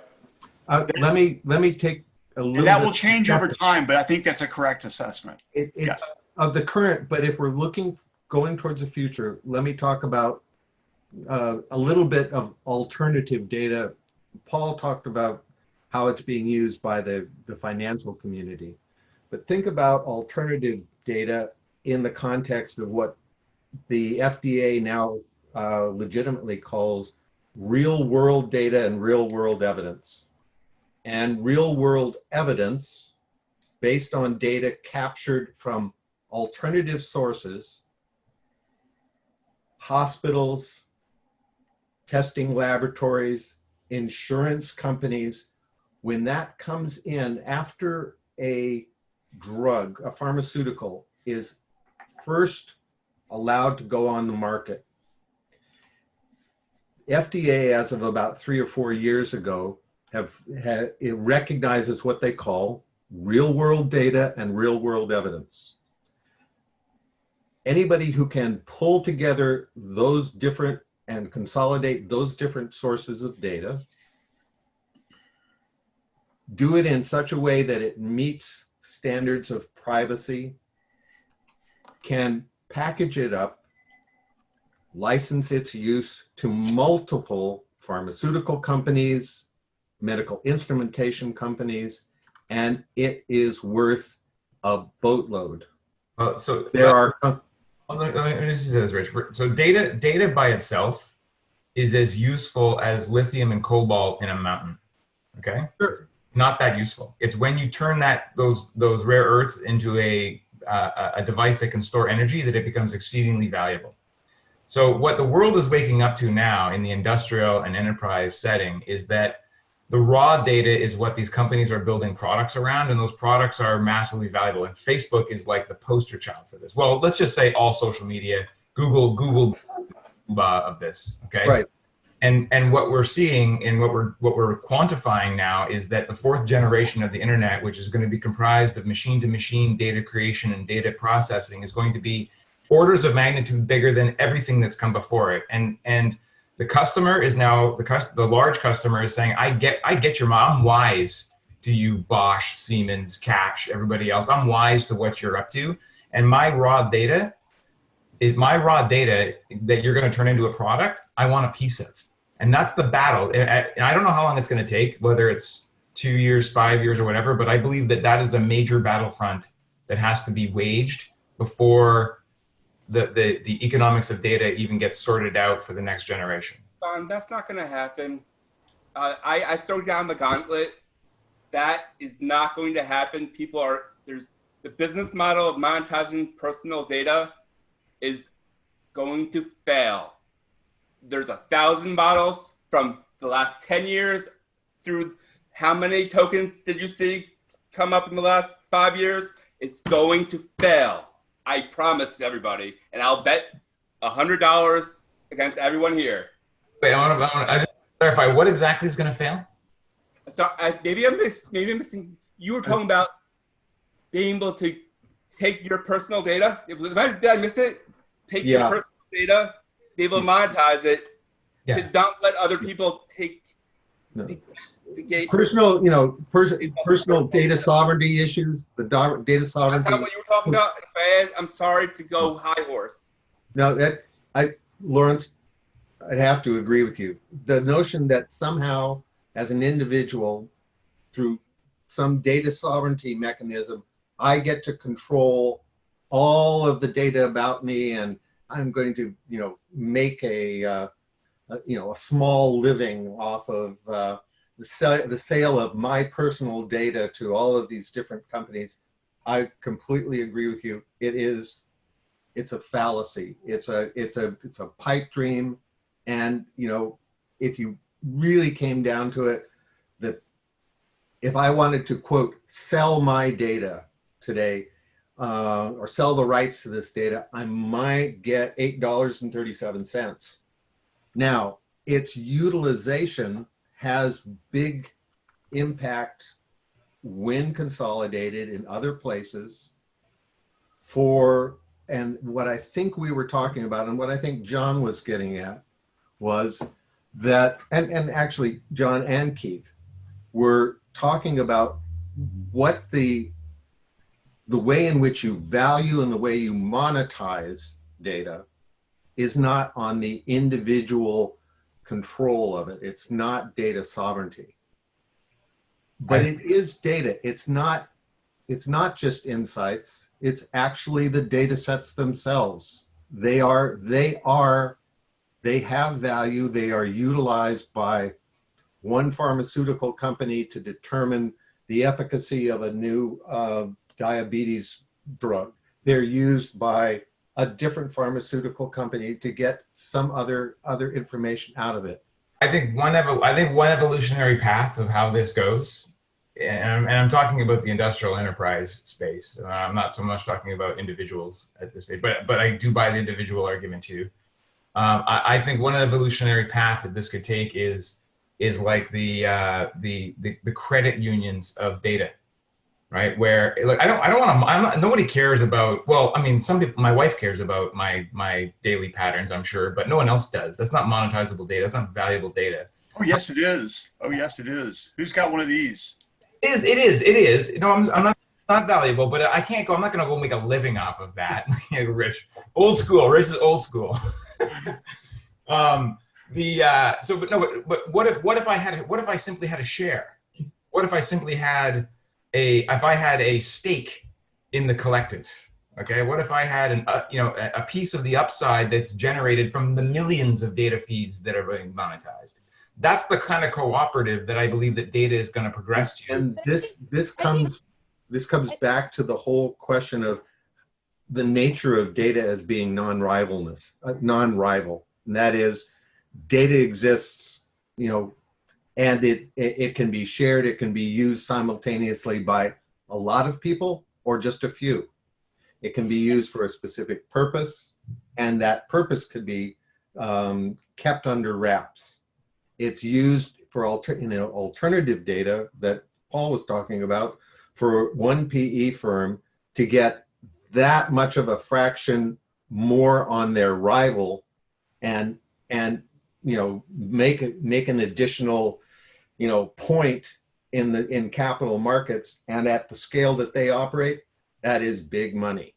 uh, let me let me take a little. And that bit- will change over time, but I think that's a correct assessment. It, it's Yes. of the current, but if we're looking going towards the future, let me talk about uh, a little bit of alternative data. Paul talked about how it's being used by the, the financial community. But think about alternative data in the context of what the FDA now uh, legitimately calls real world data and real world evidence. And real world evidence based on data captured from alternative sources, hospitals, testing laboratories, insurance companies, when that comes in after a drug, a pharmaceutical, is first allowed to go on the market. FDA, as of about three or four years ago, have, ha it recognizes what they call real world data and real world evidence. anybody who can pull together those different and consolidate those different sources of data, do it in such a way that it meets standards of privacy, can package it up, license its use to multiple pharmaceutical companies, medical instrumentation companies, and it is worth a boatload. Well, so There are, Well, let- let me just say this, Rich. So data, data by itself is as useful as lithium and cobalt in a mountain. Okay. Sure. Not that useful. It's when you turn that those those rare earths into a uh, a device that can store energy that it becomes exceedingly valuable. So what the world is waking up to now in the industrial and enterprise setting is that the raw data is what these companies are building products around and those products are massively valuable. And facebook is like the poster child for this. Well let's just say all social media google google uh, of this okay? Right. and and what we're seeing and what we're what we're quantifying now is that the fourth generation of the internet which is going to be comprised of machine to machine data creation and data processing is going to be orders of magnitude bigger than everything that's come before it. And and the customer is now the the large customer is saying i get i get your mom. Wise. To you bosch siemens kapsch everybody else? I'm wise to what you're up to. And my raw data is my raw data that you're going to turn into a product i want a piece of. And that's the battle. And I don't know how long it's going to take whether it's two years five years or whatever but i believe that that is a major battlefront that has to be waged before the, the, the economics of data even gets sorted out for the next generation Don, that's not going to happen. Uh, I, I throw down the gauntlet. That is not going to happen. People are there's the business model of monetizing personal data is going to fail. There's a thousand models from the last 10 years through how many tokens did you see come up in the last five years? It's going to fail. I promise everybody. And I'll bet a hundred dollars against everyone here. wait i want to I wanna- I just clarify what exactly is going to fail So I, maybe I'm miss, maybe I'm missing. You were talking about being able to take your personal data. It did I miss it? Take Yeah. your personal data, be able to monetize it. Yeah. Don't let other people take. No. the- the gate. personal, you know, pers- personal data sovereignty issues, the data sovereignty. not what you were talking about. I I'm sorry to go high horse. No, that, I, Lawrence, I'd have to agree with you. The notion that somehow, as an individual, through some data sovereignty mechanism, I get to control all of the data about me and I'm going to, you know, make a, uh, you know, a small living off of uh, the, sa- the sale of my personal data to all of these different companies. I completely agree with you. It is it's a fallacy. It's a it's a it's a pipe dream, and you know if you really came down to it, that if I wanted to quote sell my data today, uh, or sell the rights to this data, I might get eight dollars and thirty seven cents. Now its utilization has big impact when consolidated in other places for and what I think we were talking about and what I think John was getting at was that and and actually John and Keith were talking about what the the way in which you value and the way you monetize data is not on the individual control of it. It's not data sovereignty. But it is data. It's not it's not just insights. It's actually the data sets themselves. They are they are they have value. They are utilized by one pharmaceutical company to determine the efficacy of a new uh, diabetes drug. They're used by a different pharmaceutical company to get some other other information out of it. I think one I think one evolutionary path of how this goes, and I'm, and I'm talking about the industrial enterprise space. Uh, I'm not so much talking about individuals at this stage, but but I do buy the individual argument too. Um, I, I think one evolutionary path that this could take is is like the uh, the, the the credit unions of data. Right? Where like I don't I don't want to I'm not, nobody cares about well I mean some people my wife cares about my my daily patterns I'm sure but no one else does. That's not monetizable data. That's not valuable data. Oh yes, it is. Oh yes, it is. Who's got one of these? It is it is it is. No, I'm I'm not not valuable, but I can't go. I'm not going to go make a living off of that. Rich, old school. Rich is old school. um, the uh, so, but no, but, but what if what if I had what if I simply had a share? What if I simply had a if I had a stake in the collective? Okay, what if I had an uh, you know a, a piece of the upside that's generated from the millions of data feeds that are being monetized? That's the kind of cooperative that I believe that data is going to progress to. And this this comes this comes back to the whole question of the nature of data as being non-rivalness, uh, non-rival, and that is data exists, you know, and it, it it can be shared, it can be used simultaneously by a lot of people or just a few. It can be used for a specific purpose, and that purpose could be um, kept under wraps. It's used for alter, you know, alternative data that Paul was talking about for one PE firm to get that much of a fraction more on their rival and and you know make make an additional you know point in the in capital markets and at the scale that they operate that is big money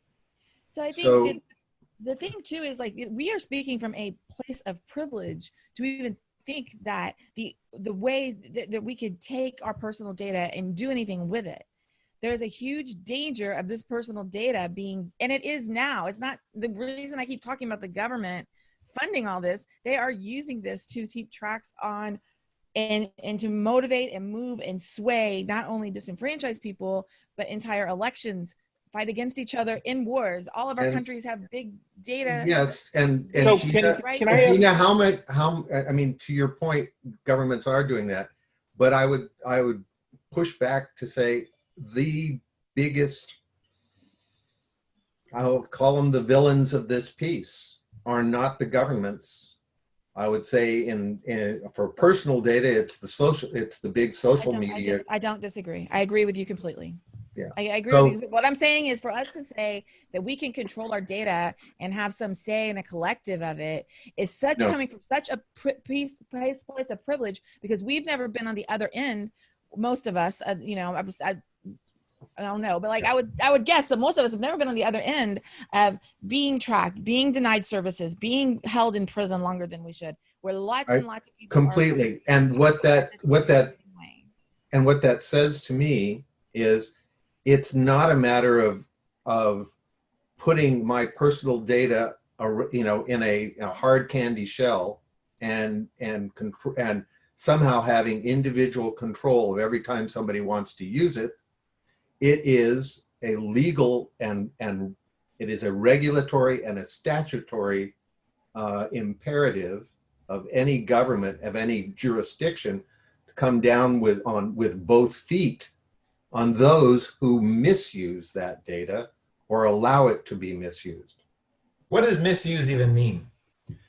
So I think So- it- the thing too is like we are speaking from a place of privilege to even think that the the way that, that we could take our personal data and do anything with it. There's a huge danger of this personal data being, and it is now. It's not the reason I keep talking about the government funding all this. They are using this to keep tracks on and and to motivate and move and sway not only disenfranchised people but entire elections fight against each other in wars all of our And- countries have big data Yes, and, and So Gina, can- can I and ask- Gina, how much, how, I mean, to your point, governments are doing that. But I would, I would push back to say the biggest, I'll call them the villains of this piece, are not the governments. I would say in, in, for personal data, it's the social, it's the big social I, media. dis- I don't disagree i agree with you completely Yeah. I, I agree So- with you. What I'm saying is for us to say that we can control our data and have some say in a collective of it is such No. coming from such a piece, place, place of privilege because we've never been on the other end. Most of us, uh, you know, I was, I, I don't know, but like I would, I would guess that most of us have never been on the other end of being tracked, being denied services, being held in prison longer than we should. Where lots I- and lots of people are- Completely. And what that, what that, and what that says to me is it's not a matter of, of putting my personal data, you know, in a, a hard candy shell and, and control, and somehow having individual control of every time somebody wants to use it. It is a legal and, and it is a regulatory and a statutory uh, imperative of any government, of any jurisdiction, to come down with, on, with both feet on those who misuse that data or allow it to be misused. What does misuse even mean?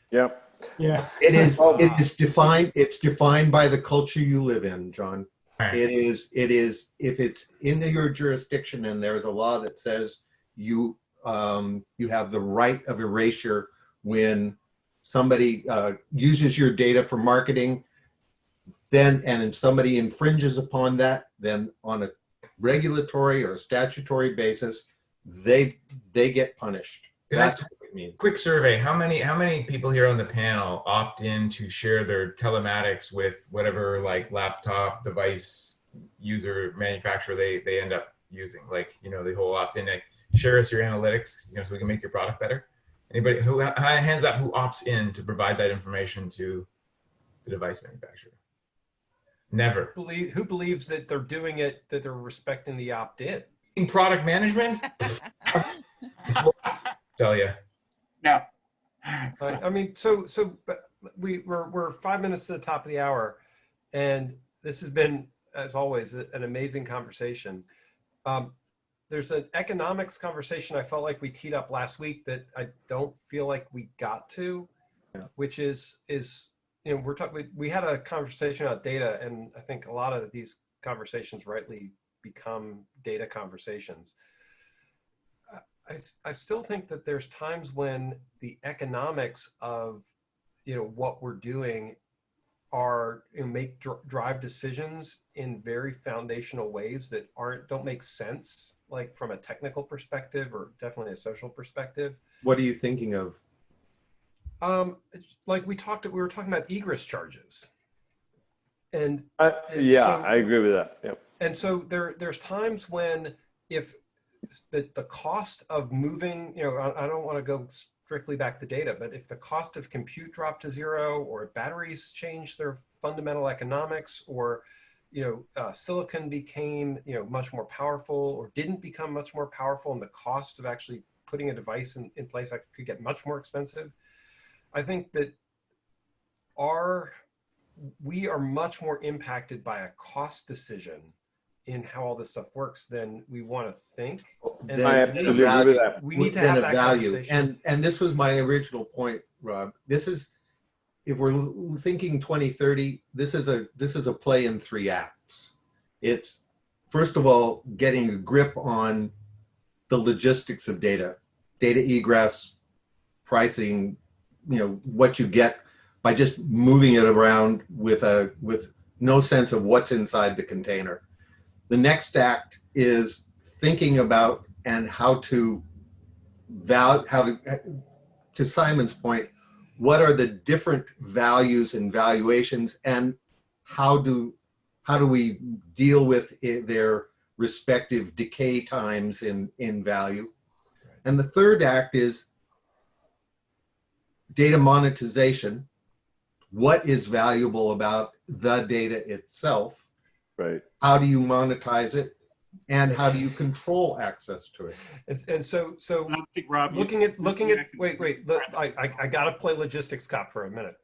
Yep. Yeah. It is, it is defined, it's defined by the culture you live in, John. Right. It is, it is, if it's in your jurisdiction and there is a law that says you, um, you have the right of erasure when somebody, uh, uses your data for marketing, then, and if somebody infringes upon that, then on a regulatory or a statutory basis, they, they get punished. That's what means. Quick survey. How many how many people here on the panel opt in to share their telematics with whatever like laptop device user manufacturer they they end up using? Like, you know, the whole opt in like share us your analytics, you know, so we can make your product better. Anybody who hands up who opts in to provide that information to the device manufacturer? Never. Believe, who believes that they're doing it, that they're respecting the opt-in? In product management? Tell you. Now, I, I mean, so so we we're we're five minutes to the top of the hour, and this has been, as always, an amazing conversation. Um, there's an economics conversation I felt like we teed up last week that I don't feel like we got to, which is is you know we're talking we, we had a conversation about data, and I think a lot of these conversations rightly become data conversations. I, I still think that there's times when the economics of you know what we're doing are you know, make dr drive decisions in very foundational ways that aren't don't make sense like from a technical perspective or definitely a social perspective What are you thinking of? um like we talked we were talking about egress charges and I, and yeah, so- I agree with that. Yep. and so there there's times when if the, the cost of moving you know I, I don't want to go strictly back to data but if the cost of compute dropped to zero or batteries changed their fundamental economics or you know uh, silicon became you know much more powerful or didn't become much more powerful and the cost of actually putting a device in, in place could get much more expensive i think that our we are much more impacted by a cost decision in how all this stuff works than we want to think. And I to absolutely agree with that. We need to have that value. conversation. And and this was my original point, Rob. This is if we're thinking 2030, this is a this is a play in three acts. It's first of all getting a grip on the logistics of data, data egress, pricing, you know, what you get by just moving it around with a with no sense of what's inside the container. The next act is thinking about and how to val how to to Simon's point, what are the different values and valuations and how do how do we deal with their respective decay times in in value? And the third act is data monetization. What is valuable about the data itself? Right. How do you monetize it? And how do you control access to it? And, and so, so I think Rob, you- looking at looking at wait wait look, I, I I gotta play logistics cop for a minute.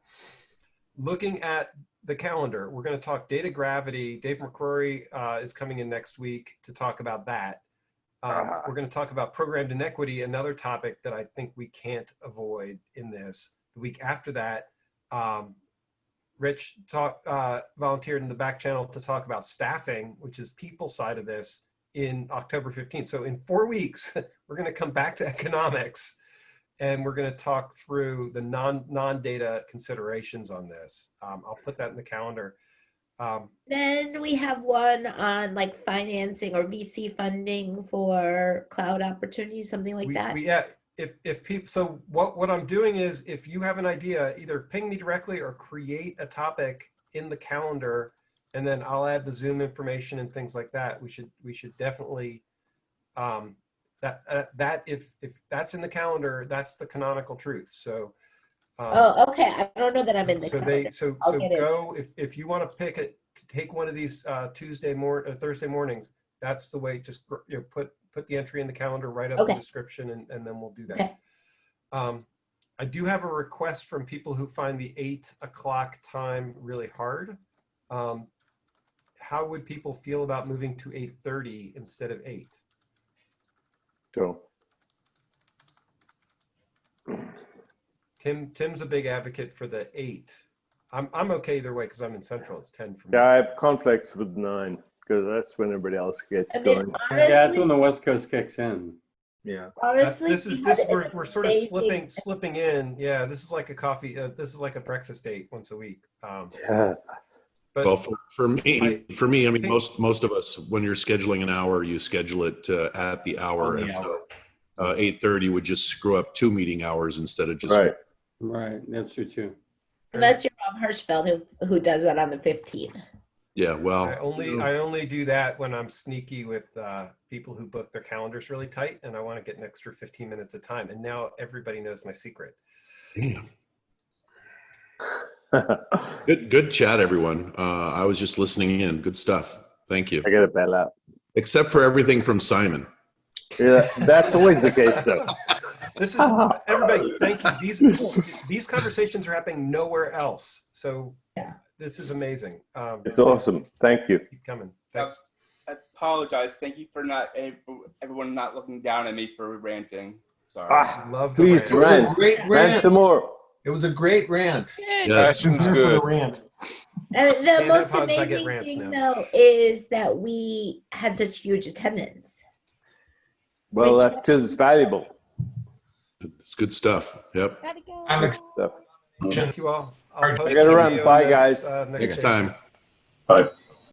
Looking at the calendar, we're going to talk data gravity. Dave McCrory uh, is coming in next week to talk about that. Um, Ah. We're going to talk about programmed inequity, another topic that I think we can't avoid in this. The week after that, um, Rich talk, uh, volunteered in the back channel to talk about staffing, which is people side of this in October 15th. So in four weeks, we're going to come back to economics and we're going to talk through the non non-data considerations on this. Um, I'll put that in the calendar. Um, Then we have one on like financing or VC funding for cloud opportunities, something like we, that. we, yeah, if if people, so what what I'm doing is, if you have an idea, either ping me directly or create a topic in the calendar, and then I'll add the Zoom information and things like that. We should we should definitely um, that uh, that if if that's in the calendar, that's the canonical truth. So. Um, Oh, okay. I don't know that I'm in the so calendar. they so I'll so go if if you want to pick it take one of these uh tuesday mor uh, thursday mornings that's the way just you know, put put the entry in the calendar write up Okay. the description and, and then we'll do that. Okay. um i do have a request from people who find the eight o'clock time really hard. Um how would people feel about moving to 8.30 instead of 8 So tim tim's a big advocate for the 8 i'm, I'm okay either way because i'm in central. It's 10 for me. Yeah, I have conflicts with nine because that's when everybody else gets I mean, going. Yeah, that's when the West Coast kicks in. Yeah. That's, honestly, this is this we're, we're sort of amazing- slipping slipping in. Yeah, this is like a coffee. Uh, this is like a breakfast date once a week. Um, Yeah. but Well, for, for me, I for me, I mean, think- most most of us, when you're scheduling an hour, you schedule it uh, at the hour, the and so uh, eight thirty would just screw up two meeting hours instead of just Right. Right, that's true too. Unless you're Rob Hirschfeld who who does that on the 15th. Yeah. Well, I only you know, I only do that when I'm sneaky with uh, people who book their calendars really tight, and I want to get an extra 15 minutes of time. And now everybody knows my secret. damn. Good good chat, everyone. Uh, I was just listening in. Good stuff. Thank you. I get a bell out. Except for everything from Simon. Yeah, that's always the case though. This is everybody. Thank you. These these conversations are happening nowhere else. So Yeah. This is amazing. Um, it's awesome. Thank you. Keep coming. Uh, Thanks. I apologize. Thank you for not everyone not looking down at me for ranting. Sorry. Ah, Love please rant. Great rant. rant some more. It was a great rant. Yes, it was good. Rant. Uh, the and most amazing thing, now. though, is that we had such huge attendance. Well, that's because it's valuable. It's good stuff. Yep. Alex. Go. Thank you all. I'll I gotta run. Bye, guys. Uh, next, next time. Bye.